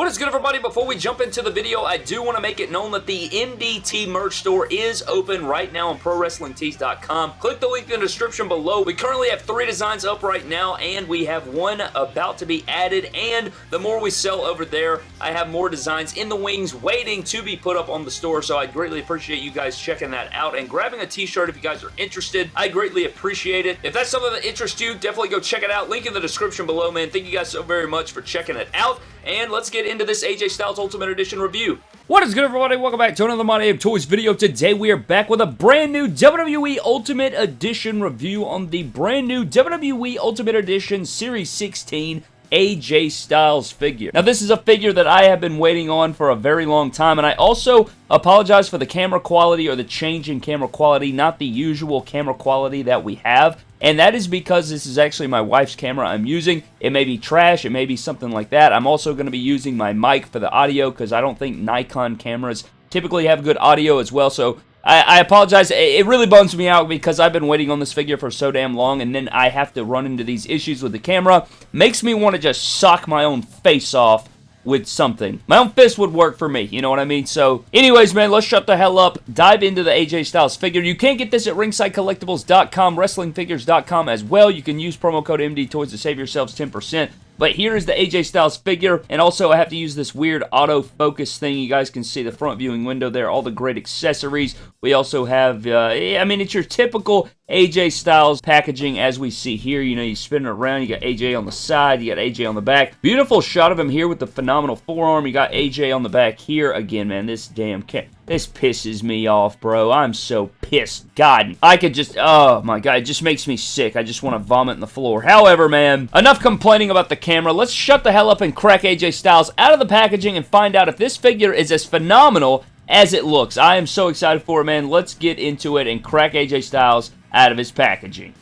What is good everybody? Before we jump into the video, I do want to make it known that the MDT merch store is open right now on ProWrestlingTees.com. Click the link in the description below. We currently have three designs up right now, and we have one about to be added, and the more we sell over there, I have more designs in the wings waiting to be put up on the store, so I greatly appreciate you guys checking that out and grabbing a t-shirt if you guys are interested. I greatly appreciate it. If that's something that interests you, definitely go check it out. Link in the description below, man. Thank you guys so very much for checking it out, and let's get into this AJ Styles Ultimate Edition review. What is good, everybody? Welcome back to another My Damn Toys video. Today, we are back with a brand new WWE Ultimate Edition review on the brand new WWE Ultimate Edition Series 16 AJ Styles figure. Now, this is a figure that I have been waiting on for a very long time, and I also apologize for the camera quality or the change in camera quality, not the usual camera quality that we have. And that is because this is actually my wife's camera I'm using. It may be trash, it may be something like that. I'm also going to be using my mic for the audio because I don't think Nikon cameras typically have good audio as well. So I, I, apologize. It really bums me out because I've been waiting on this figure for so damn long and then I have to run into these issues with the camera. Makes me want to just sock my own face off with something. My own fist would work for me, you know what I mean? So, anyways, man, let's shut the hell up. Dive into the AJ Styles figure. You can get this at ringsidecollectibles.com, wrestlingfigures.com as well. You can use promo code MD Toys to save yourselves 10%. But here is the AJ Styles figure, and also I have to use this weird autofocus thing. You guys can see the front viewing window there, all the great accessories. We also have, uh, I mean, it's your typical AJ Styles packaging as we see here. You know, you spin it around, you got AJ on the side, you got AJ on the back. Beautiful shot of him here with the phenomenal forearm. You got AJ on the back here. Again, man, this damn cat. This pisses me off, bro. I'm so pissed. God, I could just, oh my God, it just makes me sick. I just want to vomit on the floor. However, man, enough complaining about the camera. Let's shut the hell up and crack AJ Styles out of the packaging and find out if this figure is as phenomenal as it looks. I am so excited for it, man. Let's get into it and crack AJ Styles out of his packaging.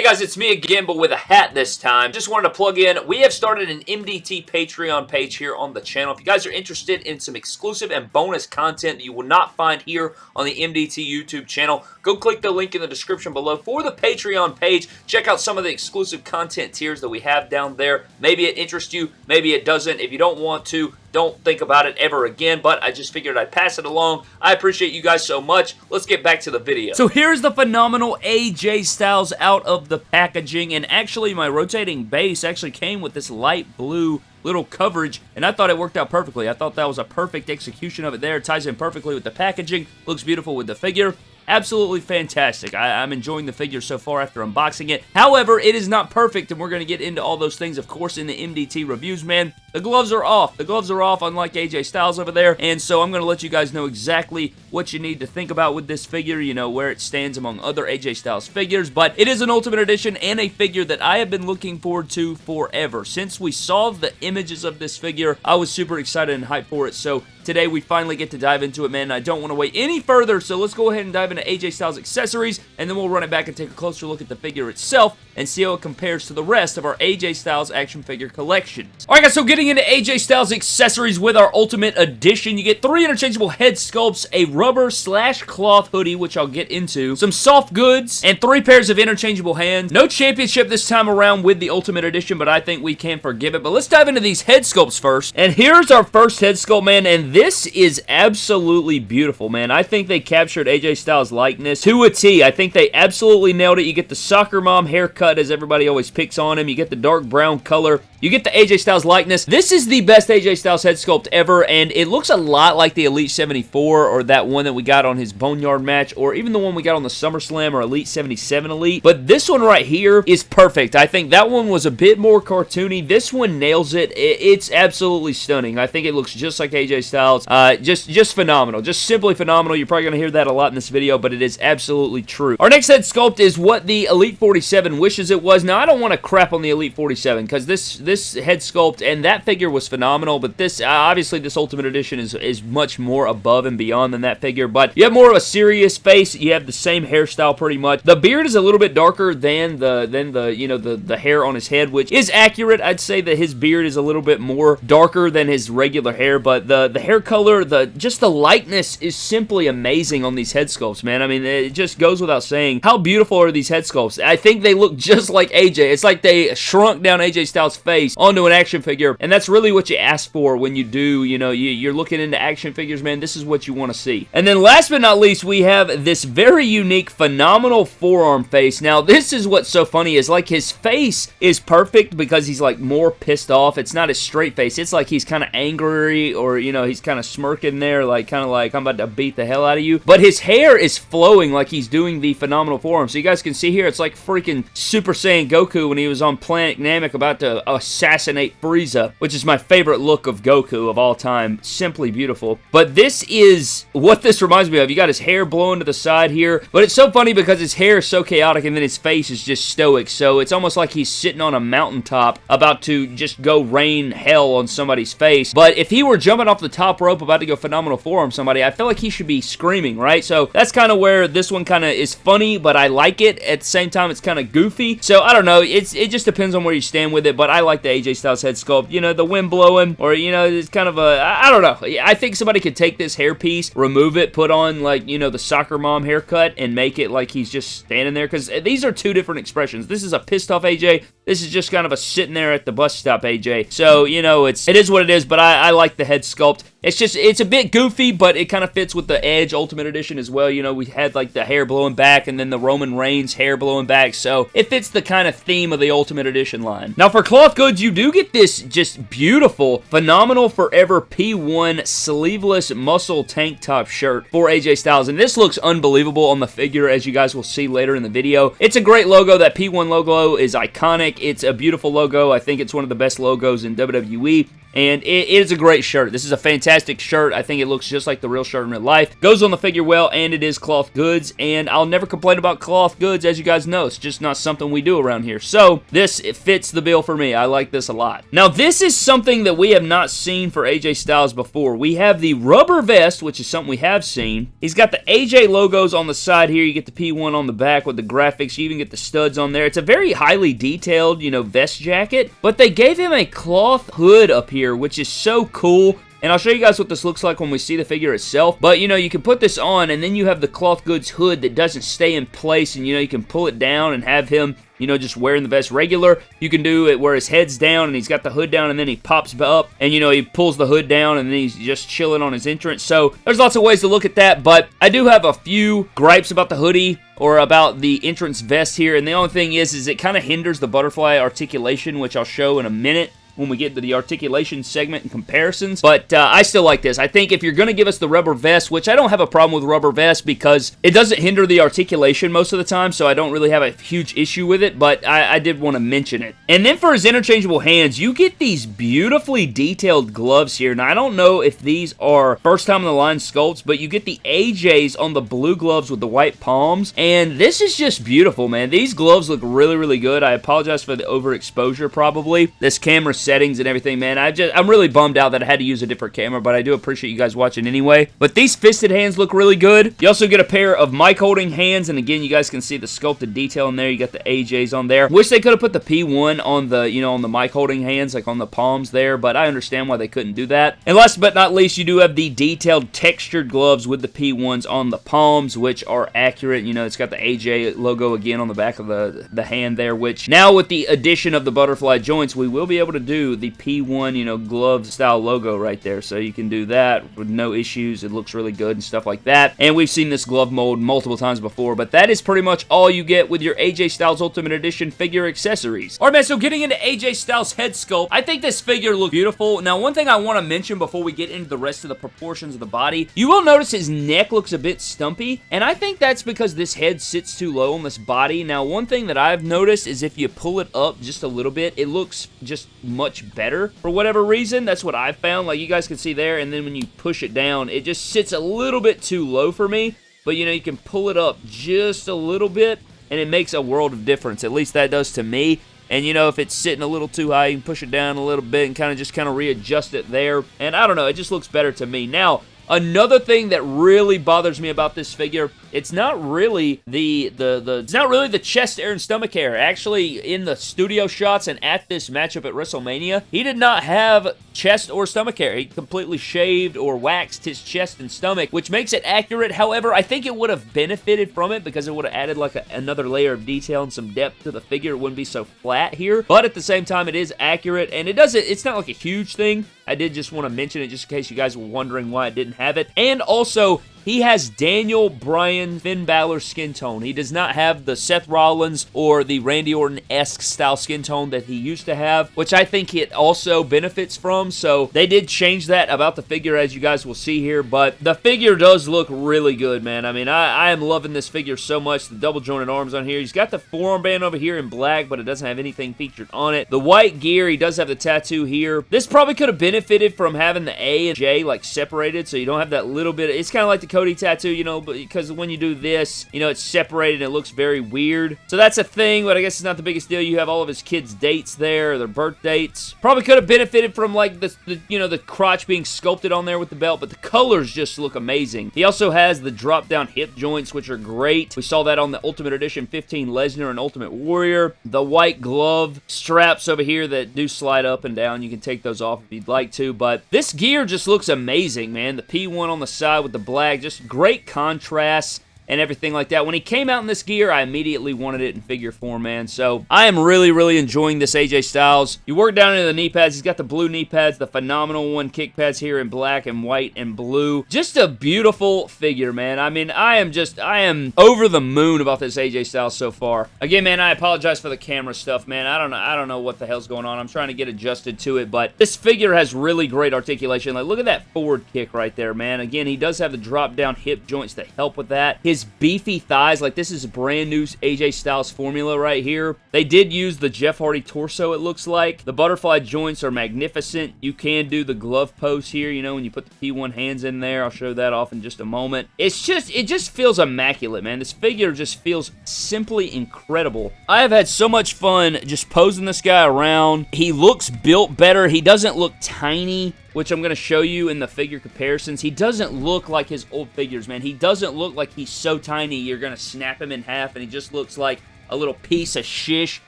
Hey guys, it's me again, but with a hat this time. Just wanted to plug in, we have started an MDT Patreon page here on the channel. If you guys are interested in some exclusive and bonus content that you will not find here on the MDT YouTube channel, go click the link in the description below for the Patreon page. Check out some of the exclusive content tiers that we have down there. Maybe it interests you, maybe it doesn't. If you don't want to, don't think about it ever again, but I just figured I'd pass it along. I appreciate you guys so much. Let's get back to the video. So here's the phenomenal AJ Styles out of the packaging, and actually my rotating base actually came with this light blue little coverage, and I thought it worked out perfectly. I thought that was a perfect execution of it there. It ties in perfectly with the packaging, looks beautiful with the figure. Absolutely fantastic. I, am enjoying the figure so far after unboxing it. However, it is not perfect, and we're going to get into all those things, of course, in the MDT reviews, man. The gloves are off. The gloves are off, unlike AJ Styles over there, and so I'm going to let you guys know exactly what you need to think about with this figure, you know, where it stands among other AJ Styles figures, but it is an Ultimate Edition and a figure that I have been looking forward to forever. Since we saw the images of this figure, I was super excited and hyped for it, so today we finally get to dive into it, man. I don't want to wait any further, so let's go ahead and dive into AJ Styles accessories, and then we'll run it back and take a closer look at the figure itself and see how it compares to the rest of our AJ Styles action figure collection. Alright guys, so getting into AJ Styles accessories with our Ultimate Edition, you get three interchangeable head sculpts, a rubber slash cloth hoodie, which I'll get into, some soft goods, and three pairs of interchangeable hands. No championship this time around with the Ultimate Edition, but I think we can forgive it. But let's dive into these head sculpts first. And here's our first head sculpt, man, and this is absolutely beautiful, man. I think they captured AJ Styles' likeness to a T. I think they absolutely nailed it. You get the soccer mom haircut as everybody always picks on him. You get the dark brown color. You get the AJ Styles likeness. This is the best AJ Styles head sculpt ever, and it looks a lot like the Elite 74 or that one that we got on his Boneyard match, or even the one we got on the SummerSlam or Elite 77 Elite. But this one right here is perfect. I think that one was a bit more cartoony. This one nails it. It's absolutely stunning. I think it looks just like AJ Styles. Uh, just, just phenomenal. Just simply phenomenal. You're probably going to hear that a lot in this video, but it is absolutely true. Our next head sculpt is what the Elite 47 wishes it was. Now, I don't want to crap on the Elite 47 because this this head sculpt and that figure was phenomenal, but this, uh, obviously, this Ultimate Edition is, is much more above and beyond than that figure, but you have more of a serious face. You have the same hairstyle pretty much. The beard is a little bit darker than the, than the you know, the, the hair on his head, which is accurate. I'd say that his beard is a little bit more darker than his regular hair, but the, the hair color, the just the likeness is simply amazing on these head sculpts, man. I mean, it just goes without saying. How beautiful are these head sculpts? I think they look just like AJ. It's like they shrunk down AJ Styles' face face onto an action figure, and that's really what you ask for when you do, you know, you, you're looking into action figures, man. This is what you want to see. And then last but not least, we have this very unique, phenomenal forearm face. Now, this is what's so funny is like his face is perfect because he's like more pissed off. It's not a straight face. It's like he's kind of angry or, you know, he's kind of smirking there, like kind of like I'm about to beat the hell out of you. But his hair is flowing like he's doing the phenomenal forearm. So you guys can see here, it's like freaking Super Saiyan Goku when he was on Planet Namek about to uh, assassinate Frieza, which is my favorite look of Goku of all time. Simply beautiful. But this is what this reminds me of. You got his hair blowing to the side here, but it's so funny because his hair is so chaotic and then his face is just stoic. So it's almost like he's sitting on a mountaintop about to just go rain hell on somebody's face. But if he were jumping off the top rope about to go phenomenal forearm somebody, I feel like he should be screaming, right? So that's kind of where this one kind of is funny, but I like it. At the same time, it's kind of goofy. So I don't know. It's It just depends on where you stand with it, but I like the AJ Styles head sculpt. You know, the wind blowing, or, you know, it's kind of a, I don't know. I think somebody could take this hairpiece, remove it, put on, like, you know, the soccer mom haircut, and make it like he's just standing there, because these are two different expressions. This is a pissed off AJ. This is just kind of a sitting there at the bus stop AJ. So, you know, it's it is what it is, but I, I like the head sculpt. It's just, it's a bit goofy, but it kind of fits with the Edge Ultimate Edition as well. You know, we had like the hair blowing back and then the Roman Reigns hair blowing back, so it fits the kind of theme of the Ultimate Edition line. Now for cloth goods, you do get this just beautiful, phenomenal forever P1 sleeveless muscle tank top shirt for AJ Styles, and this looks unbelievable on the figure as you guys will see later in the video. It's a great logo. That P1 logo is iconic. It's a beautiful logo. I think it's one of the best logos in WWE and it is a great shirt. This is a fantastic shirt. I think it looks just like the real shirt in real life. Goes on the figure well, and it is cloth goods, and I'll never complain about cloth goods, as you guys know. It's just not something we do around here. So, this fits the bill for me. I like this a lot. Now, this is something that we have not seen for AJ Styles before. We have the rubber vest, which is something we have seen. He's got the AJ logos on the side here. You get the P1 on the back with the graphics. You even get the studs on there. It's a very highly detailed, you know, vest jacket, but they gave him a cloth hood up here here, which is so cool. And I'll show you guys what this looks like when we see the figure itself. But, you know, you can put this on, and then you have the cloth goods hood that doesn't stay in place, and, you know, you can pull it down and have him, you know, just wearing the vest regular. You can do it where his head's down, and he's got the hood down, and then he pops up, and, you know, he pulls the hood down, and then he's just chilling on his entrance. So, there's lots of ways to look at that, but I do have a few gripes about the hoodie or about the entrance vest here, and the only thing is, is it kind of hinders the butterfly articulation, which I'll show in a minute when we get to the articulation segment and comparisons. But uh, I still like this. I think if you're going to give us the rubber vest, which I don't have a problem with rubber vest because it doesn't hinder the articulation most of the time, so I don't really have a huge issue with it, but I, I did want to mention it. And then for his interchangeable hands, you get these beautifully detailed gloves here. Now, I don't know if these are first time in the line sculpts, but you get the AJs on the blue gloves with the white palms, and this is just beautiful, man. These gloves look really, really good. I apologize for the overexposure, probably. This camera settings and everything, man. I just, I'm really bummed out that I had to use a different camera, but I do appreciate you guys watching anyway. But these fisted hands look really good. You also get a pair of mic holding hands, and again, you guys can see the sculpted detail in there. You got the AJs on there. Wish they could have put the P1 on the, you know, on the mic holding hands, like on the palms there, but I understand why they couldn't do that. And last but not least, you do have the detailed textured gloves with the P1s on the palms, which are accurate. You know, it's got the AJ logo again on the back of the, the hand there, which now with the addition of the butterfly joints, we will be able to do the P1, you know, glove style logo right there. So you can do that with no issues. It looks really good and stuff like that. And we've seen this glove mold multiple times before, but that is pretty much all you get with your AJ Styles Ultimate Edition figure accessories. Alright, man, so getting into AJ Styles head sculpt, I think this figure looks beautiful. Now, one thing I want to mention before we get into the rest of the proportions of the body, you will notice his neck looks a bit stumpy, and I think that's because this head sits too low on this body. Now, one thing that I've noticed is if you pull it up just a little bit, it looks just much better for whatever reason. That's what I found. Like you guys can see there, and then when you push it down, it just sits a little bit too low for me. But you know, you can pull it up just a little bit, and it makes a world of difference. At least that does to me. And, you know, if it's sitting a little too high, you can push it down a little bit and kind of just kind of readjust it there. And I don't know, it just looks better to me. Now, another thing that really bothers me about this figure it's not really the, the, the, it's not really the chest hair and stomach hair. Actually, in the studio shots and at this matchup at WrestleMania, he did not have chest or stomach hair. He completely shaved or waxed his chest and stomach, which makes it accurate. However, I think it would have benefited from it because it would have added like a, another layer of detail and some depth to the figure. It wouldn't be so flat here, but at the same time, it is accurate, and it doesn't, it's not like a huge thing. I did just want to mention it just in case you guys were wondering why I didn't have it. And also, he has Daniel Bryan Finn Balor skin tone. He does not have the Seth Rollins or the Randy Orton-esque style skin tone that he used to have, which I think it also benefits from. So they did change that about the figure as you guys will see here, but the figure does look really good, man. I mean, I, I am loving this figure so much. The double jointed arms on here. He's got the forearm band over here in black, but it doesn't have anything featured on it. The white gear, he does have the tattoo here. This probably could have benefited from having the A and J like separated, so you don't have that little bit. It's kind of like the Cody tattoo, you know, because when you do this, you know, it's separated and it looks very weird. So that's a thing, but I guess it's not the biggest deal. You have all of his kids' dates there, their birth dates. Probably could have benefited from, like, the, the, you know, the crotch being sculpted on there with the belt, but the colors just look amazing. He also has the drop-down hip joints, which are great. We saw that on the Ultimate Edition 15 Lesnar and Ultimate Warrior. The white glove straps over here that do slide up and down. You can take those off if you'd like to, but this gear just looks amazing, man. The P1 on the side with the black, just great contrast and everything like that. When he came out in this gear, I immediately wanted it in figure form, man. So I am really, really enjoying this AJ Styles. You work down into the knee pads. He's got the blue knee pads, the phenomenal one kick pads here in black and white and blue. Just a beautiful figure, man. I mean, I am just, I am over the moon about this AJ Styles so far. Again, man, I apologize for the camera stuff, man. I don't know, I don't know what the hell's going on. I'm trying to get adjusted to it, but this figure has really great articulation. Like, look at that forward kick right there, man. Again, he does have the drop down hip joints that help with that. His his beefy thighs, like this is a brand new AJ Styles formula right here. They did use the Jeff Hardy torso, it looks like. The butterfly joints are magnificent. You can do the glove pose here, you know, when you put the P1 hands in there. I'll show that off in just a moment. It's just, it just feels immaculate, man. This figure just feels simply incredible. I have had so much fun just posing this guy around. He looks built better. He doesn't look tiny which I'm going to show you in the figure comparisons. He doesn't look like his old figures, man. He doesn't look like he's so tiny you're going to snap him in half, and he just looks like a little piece of shish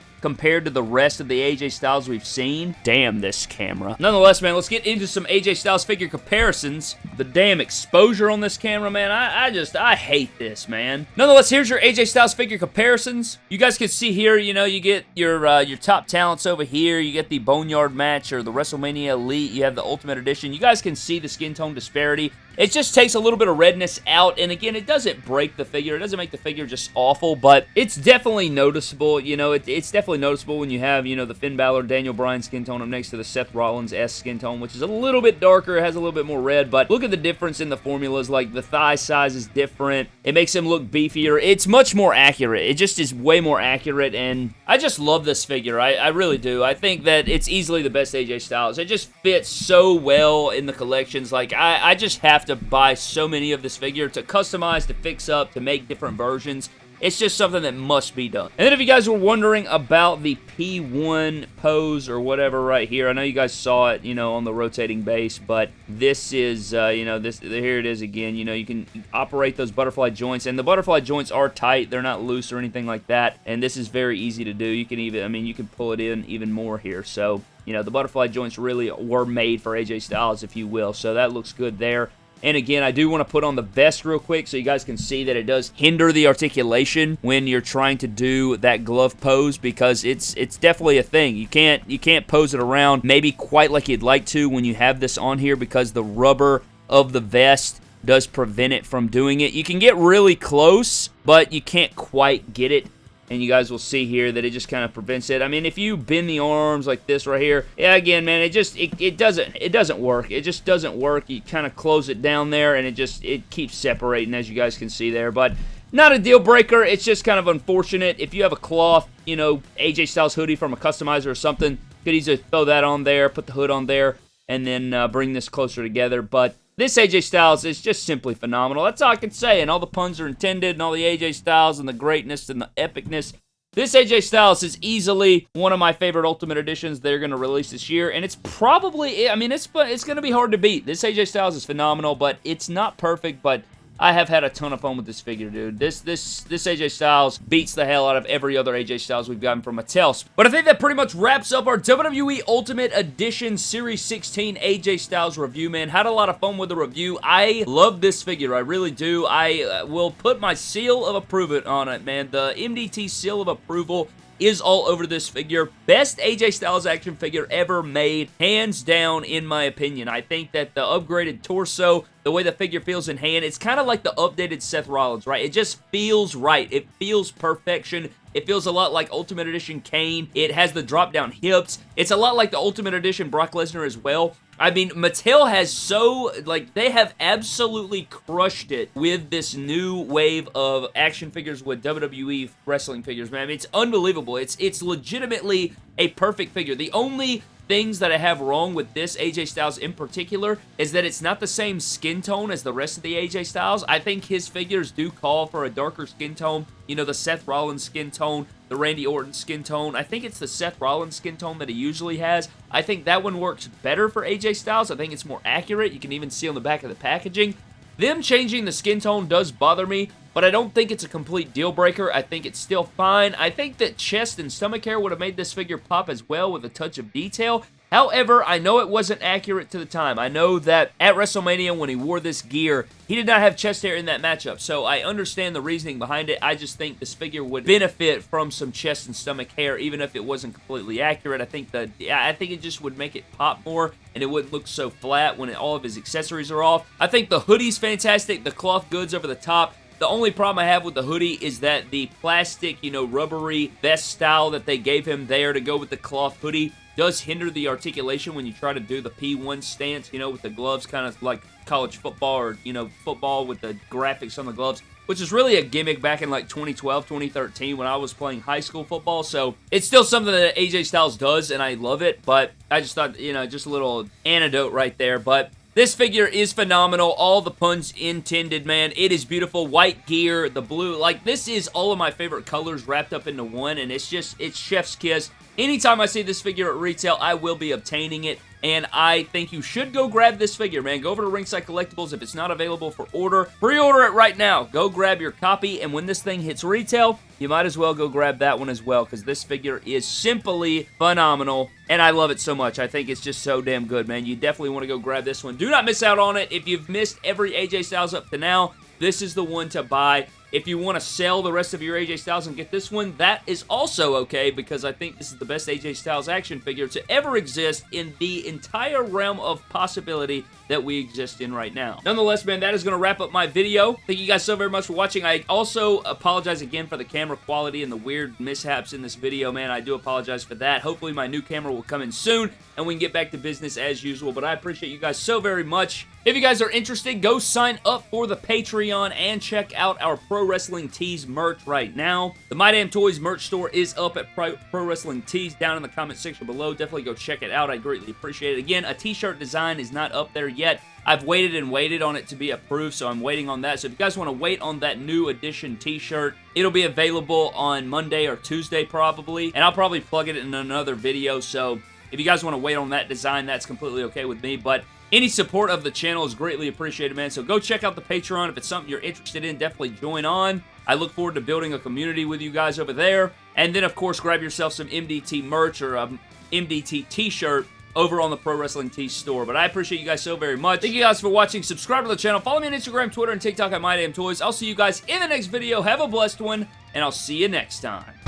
compared to the rest of the AJ Styles we've seen. Damn this camera. Nonetheless, man, let's get into some AJ Styles figure comparisons. The damn exposure on this camera, man, I, I just, I hate this, man. Nonetheless, here's your AJ Styles figure comparisons. You guys can see here, you know, you get your, uh, your top talents over here. You get the Boneyard match or the WrestleMania Elite. You have the Ultimate Edition. You guys can see the skin tone disparity. It just takes a little bit of redness out, and again, it doesn't break the figure. It doesn't make the figure just awful, but it's definitely noticeable. You know, it, it's definitely noticeable when you have, you know, the Finn Balor, Daniel Bryan skin tone up next to the Seth Rollins S skin tone, which is a little bit darker, has a little bit more red, but look at the difference in the formulas. Like, the thigh size is different. It makes him look beefier. It's much more accurate. It just is way more accurate, and I just love this figure. I, I really do. I think that it's easily the best AJ Styles. It just fits so well in the collections. Like, I, I just have to buy so many of this figure to customize, to fix up, to make different versions. It's just something that must be done. And then if you guys were wondering about the P1 pose or whatever right here, I know you guys saw it, you know, on the rotating base, but this is, uh, you know, this here it is again. You know, you can operate those butterfly joints, and the butterfly joints are tight. They're not loose or anything like that, and this is very easy to do. You can even, I mean, you can pull it in even more here, so... You know, the butterfly joints really were made for AJ Styles, if you will, so that looks good there. And again, I do want to put on the vest real quick so you guys can see that it does hinder the articulation when you're trying to do that glove pose because it's it's definitely a thing. You can't you can't pose it around maybe quite like you'd like to when you have this on here because the rubber of the vest does prevent it from doing it. You can get really close, but you can't quite get it and you guys will see here that it just kind of prevents it. I mean, if you bend the arms like this right here, yeah, again, man, it just, it, it doesn't, it doesn't work. It just doesn't work. You kind of close it down there, and it just, it keeps separating, as you guys can see there, but not a deal breaker. It's just kind of unfortunate. If you have a cloth, you know, AJ Styles hoodie from a customizer or something, could easily throw that on there, put the hood on there, and then uh, bring this closer together, but this AJ Styles is just simply phenomenal. That's all I can say, and all the puns are intended, and all the AJ Styles and the greatness and the epicness. This AJ Styles is easily one of my favorite Ultimate Editions they're going to release this year, and it's probably, I mean, it's it's going to be hard to beat. This AJ Styles is phenomenal, but it's not perfect, but I have had a ton of fun with this figure, dude. This this this AJ Styles beats the hell out of every other AJ Styles we've gotten from Mattel. But I think that pretty much wraps up our WWE Ultimate Edition Series 16 AJ Styles review, man. Had a lot of fun with the review. I love this figure. I really do. I uh, will put my seal of approval on it, man. The MDT seal of approval is all over this figure. Best AJ Styles action figure ever made, hands down, in my opinion. I think that the upgraded torso, the way the figure feels in hand, it's kind of like the updated Seth Rollins, right? It just feels right. It feels perfection. It feels a lot like Ultimate Edition Kane. It has the drop-down hips. It's a lot like the Ultimate Edition Brock Lesnar as well. I mean, Mattel has so, like, they have absolutely crushed it with this new wave of action figures with WWE wrestling figures, man. I mean, it's unbelievable. It's, it's legitimately a perfect figure. The only things that I have wrong with this AJ Styles in particular is that it's not the same skin tone as the rest of the AJ Styles. I think his figures do call for a darker skin tone. You know, the Seth Rollins skin tone, the Randy Orton skin tone. I think it's the Seth Rollins skin tone that he usually has. I think that one works better for AJ Styles. I think it's more accurate. You can even see on the back of the packaging. Them changing the skin tone does bother me, but I don't think it's a complete deal breaker. I think it's still fine. I think that chest and stomach hair would have made this figure pop as well with a touch of detail. However, I know it wasn't accurate to the time. I know that at WrestleMania when he wore this gear, he did not have chest hair in that matchup, so I understand the reasoning behind it. I just think this figure would benefit from some chest and stomach hair, even if it wasn't completely accurate. I think that I think it just would make it pop more, and it wouldn't look so flat when all of his accessories are off. I think the hoodie's fantastic. The cloth goods over the top the only problem I have with the hoodie is that the plastic, you know, rubbery vest style that they gave him there to go with the cloth hoodie does hinder the articulation when you try to do the P1 stance, you know, with the gloves kind of like college football or, you know, football with the graphics on the gloves which is really a gimmick back in like 2012, 2013 when I was playing high school football. So it's still something that AJ Styles does, and I love it. But I just thought, you know, just a little antidote right there. But this figure is phenomenal. All the puns intended, man. It is beautiful. White gear, the blue. Like, this is all of my favorite colors wrapped up into one, and it's just, it's chef's kiss. Anytime I see this figure at retail, I will be obtaining it and I think you should go grab this figure, man. Go over to Ringside Collectibles if it's not available for order. Pre-order it right now. Go grab your copy, and when this thing hits retail, you might as well go grab that one as well, because this figure is simply phenomenal, and I love it so much. I think it's just so damn good, man. You definitely want to go grab this one. Do not miss out on it. If you've missed every AJ Styles up to now, this is the one to buy. If you want to sell the rest of your AJ Styles and get this one, that is also okay because I think this is the best AJ Styles action figure to ever exist in the entire realm of possibility that we exist in right now. Nonetheless, man, that is going to wrap up my video. Thank you guys so very much for watching. I also apologize again for the camera quality and the weird mishaps in this video, man. I do apologize for that. Hopefully, my new camera will come in soon and we can get back to business as usual, but I appreciate you guys so very much. If you guys are interested, go sign up for the Patreon and check out our Pro Wrestling Tees merch right now. The My Damn Toys merch store is up at Pro, Wrestling Tees down in the comment section below. Definitely go check it out. I greatly appreciate it. Again, a t-shirt design is not up there yet. I've waited and waited on it to be approved, so I'm waiting on that. So if you guys want to wait on that new edition t-shirt, it'll be available on Monday or Tuesday probably, and I'll probably plug it in another video, so if you guys want to wait on that design, that's completely okay with me, but any support of the channel is greatly appreciated, man. So go check out the Patreon. If it's something you're interested in, definitely join on. I look forward to building a community with you guys over there. And then, of course, grab yourself some MDT merch or um, a MDT t-shirt over on the Pro Wrestling Tees store. But I appreciate you guys so very much. Thank you guys for watching. Subscribe to the channel. Follow me on Instagram, Twitter, and TikTok at MyDamnToys. I'll see you guys in the next video. Have a blessed one, and I'll see you next time.